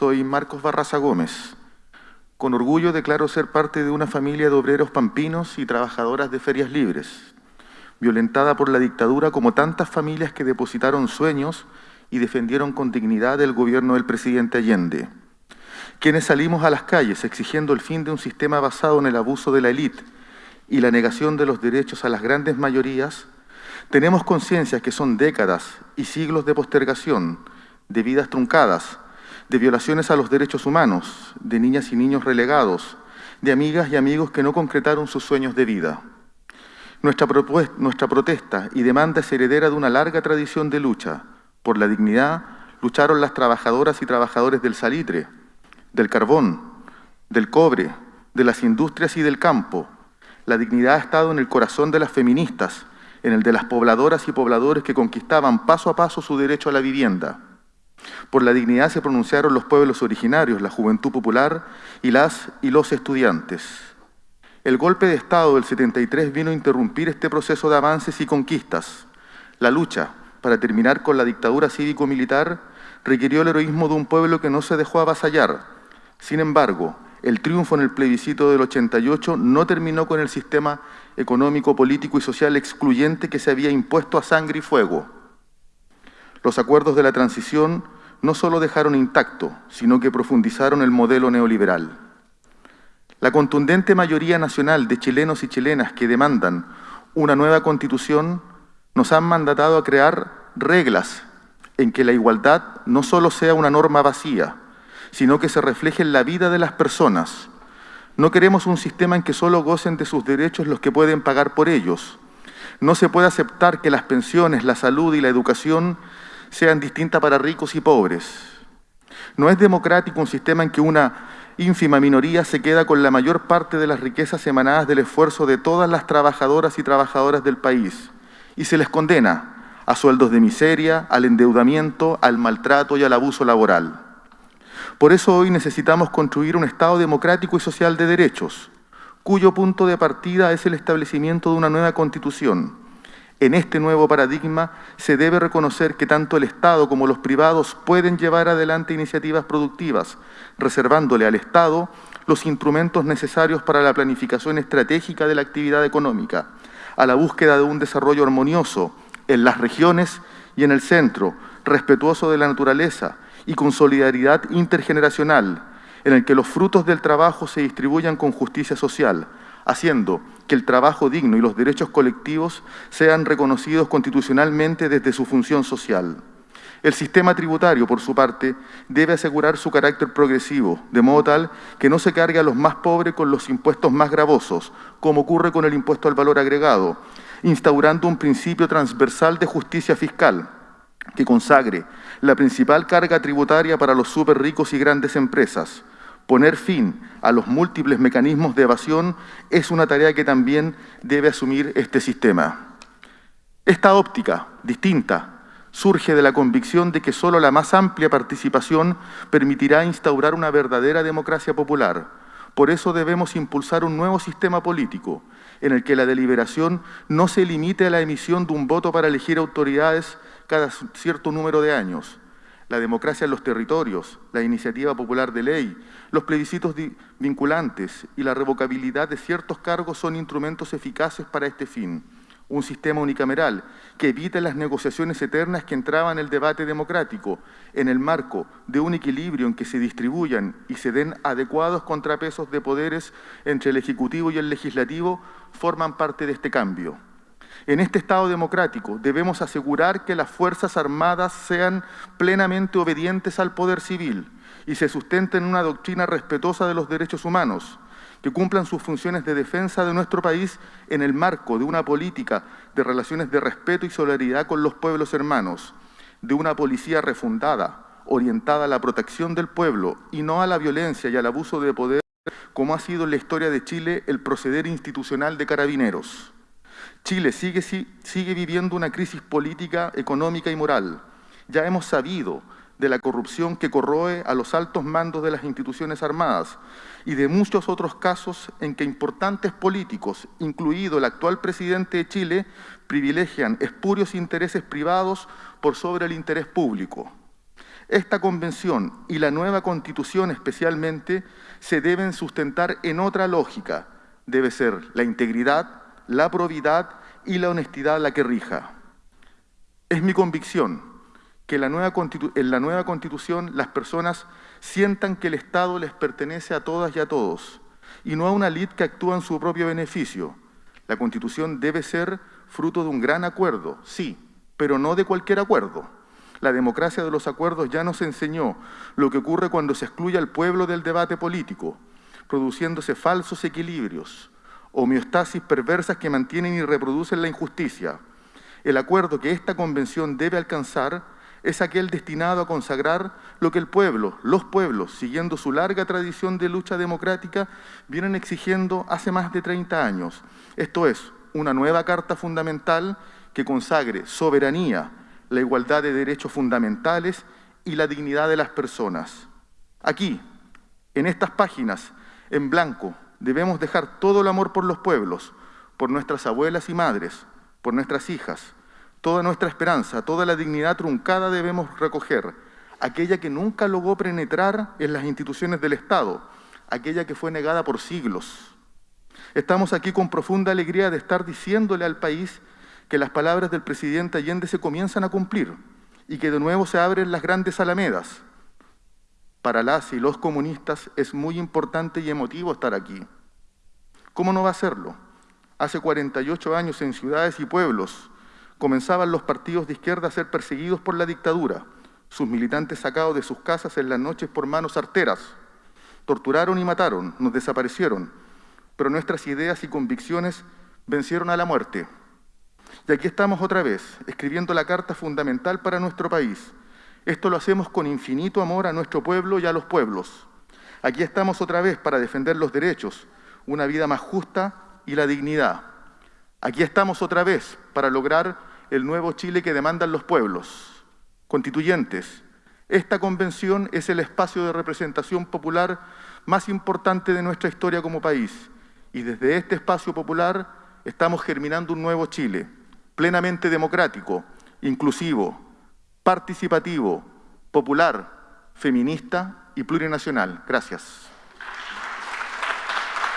Soy Marcos Barraza Gómez. Con orgullo declaro ser parte de una familia de obreros pampinos y trabajadoras de ferias libres, violentada por la dictadura como tantas familias que depositaron sueños y defendieron con dignidad el gobierno del presidente Allende. Quienes salimos a las calles exigiendo el fin de un sistema basado en el abuso de la élite y la negación de los derechos a las grandes mayorías, tenemos conciencia que son décadas y siglos de postergación, de vidas truncadas, de violaciones a los derechos humanos, de niñas y niños relegados, de amigas y amigos que no concretaron sus sueños de vida. Nuestra, protesta y demanda es heredera de una larga tradición de lucha. Por la dignidad lucharon las trabajadoras y trabajadores del salitre, del carbón, del cobre, de las industrias y del campo. La dignidad ha estado en el corazón de las feministas, en el de las pobladoras y pobladores que conquistaban paso a paso su derecho a la vivienda. Por la dignidad se pronunciaron los pueblos originarios, la juventud popular y las y los estudiantes. El golpe de Estado del 73 vino a interrumpir este proceso de avances y conquistas. La lucha para terminar con la dictadura cívico-militar requirió el heroísmo de un pueblo que no se dejó avasallar. Sin embargo, el triunfo en el plebiscito del 88 no terminó con el sistema económico, político y social excluyente que se había impuesto a sangre y fuego. Los acuerdos de la transición no solo dejaron intacto, sino que profundizaron el modelo neoliberal. La contundente mayoría nacional de chilenos y chilenas que demandan una nueva constitución nos han mandatado a crear reglas en que la igualdad no solo sea una norma vacía, sino que se refleje en la vida de las personas. No queremos un sistema en que solo gocen de sus derechos los que pueden pagar por ellos. No se puede aceptar que las pensiones, la salud y la educación sean distintas para ricos y pobres. No es democrático un sistema en que una ínfima minoría se queda con la mayor parte de las riquezas emanadas del esfuerzo de todas las trabajadoras y trabajadoras del país y se les condena a sueldos de miseria, al endeudamiento, al maltrato y al abuso laboral. Por eso hoy necesitamos construir un Estado democrático y social de derechos, cuyo punto de partida es el establecimiento de una nueva Constitución, en este nuevo paradigma se debe reconocer que tanto el Estado como los privados pueden llevar adelante iniciativas productivas, reservándole al Estado los instrumentos necesarios para la planificación estratégica de la actividad económica, a la búsqueda de un desarrollo armonioso en las regiones y en el centro, respetuoso de la naturaleza y con solidaridad intergeneracional, en el que los frutos del trabajo se distribuyan con justicia social, haciendo que el trabajo digno y los derechos colectivos sean reconocidos constitucionalmente desde su función social. El sistema tributario, por su parte, debe asegurar su carácter progresivo, de modo tal que no se cargue a los más pobres con los impuestos más gravosos, como ocurre con el impuesto al valor agregado, instaurando un principio transversal de justicia fiscal que consagre la principal carga tributaria para los súper ricos y grandes empresas, Poner fin a los múltiples mecanismos de evasión es una tarea que también debe asumir este sistema. Esta óptica distinta surge de la convicción de que solo la más amplia participación permitirá instaurar una verdadera democracia popular. Por eso debemos impulsar un nuevo sistema político en el que la deliberación no se limite a la emisión de un voto para elegir autoridades cada cierto número de años, la democracia en los territorios, la iniciativa popular de ley, los plebiscitos vinculantes y la revocabilidad de ciertos cargos son instrumentos eficaces para este fin. Un sistema unicameral que evite las negociaciones eternas que entraban en el debate democrático en el marco de un equilibrio en que se distribuyan y se den adecuados contrapesos de poderes entre el Ejecutivo y el Legislativo forman parte de este cambio. En este Estado democrático debemos asegurar que las Fuerzas Armadas sean plenamente obedientes al poder civil y se sustenten en una doctrina respetuosa de los derechos humanos, que cumplan sus funciones de defensa de nuestro país en el marco de una política de relaciones de respeto y solidaridad con los pueblos hermanos, de una policía refundada, orientada a la protección del pueblo y no a la violencia y al abuso de poder, como ha sido en la historia de Chile el proceder institucional de carabineros. Chile sigue, sigue viviendo una crisis política, económica y moral. Ya hemos sabido de la corrupción que corroe a los altos mandos de las instituciones armadas y de muchos otros casos en que importantes políticos, incluido el actual presidente de Chile, privilegian espurios intereses privados por sobre el interés público. Esta convención y la nueva constitución especialmente se deben sustentar en otra lógica. Debe ser la integridad, la probidad y la honestidad la que rija. Es mi convicción que en la, nueva constitución las personas sientan que el Estado les pertenece a todas y a todos, y no a una elite que actúa en su propio beneficio. La constitución debe ser fruto de un gran acuerdo, sí, pero no de cualquier acuerdo. La democracia de los acuerdos ya nos enseñó lo que ocurre cuando se excluye al pueblo del debate político, produciéndose falsos equilibrios, homeostasis perversas que mantienen y reproducen la injusticia. El acuerdo que esta convención debe alcanzar es aquel destinado a consagrar lo que el pueblo, los pueblos, siguiendo su larga tradición de lucha democrática, vienen exigiendo hace más de 30 años. Esto es, una nueva Carta Fundamental que consagre soberanía, la igualdad de derechos fundamentales y la dignidad de las personas. Aquí, en estas páginas, en blanco, debemos dejar todo el amor por los pueblos, por nuestras abuelas y madres, por nuestras hijas. Toda nuestra esperanza, toda la dignidad truncada debemos recoger, aquella que nunca logró penetrar en las instituciones del Estado, aquella que fue negada por siglos. Estamos aquí con profunda alegría de estar diciéndole al país que las palabras del presidente Allende se comienzan a cumplir y que de nuevo se abren las grandes alamedas. Para las y los comunistas es muy importante y emotivo estar aquí. ¿Cómo no va a serlo? Hace 48 años en ciudades y pueblos comenzaban los partidos de izquierda a ser perseguidos por la dictadura, sus militantes sacados de sus casas en las noches por manos arteras. Torturaron y mataron, nos desaparecieron, pero nuestras ideas y convicciones vencieron a la muerte. Y aquí estamos otra vez, escribiendo la carta fundamental para nuestro país. Esto lo hacemos con infinito amor a nuestro pueblo y a los pueblos. Aquí estamos otra vez para defender los derechos, una vida más justa y la dignidad. Aquí estamos otra vez para lograr el nuevo Chile que demandan los pueblos. Constituyentes, esta convención es el espacio de representación popular más importante de nuestra historia como país. Y desde este espacio popular estamos germinando un nuevo Chile plenamente democrático, inclusivo, participativo, popular, feminista y plurinacional. Gracias.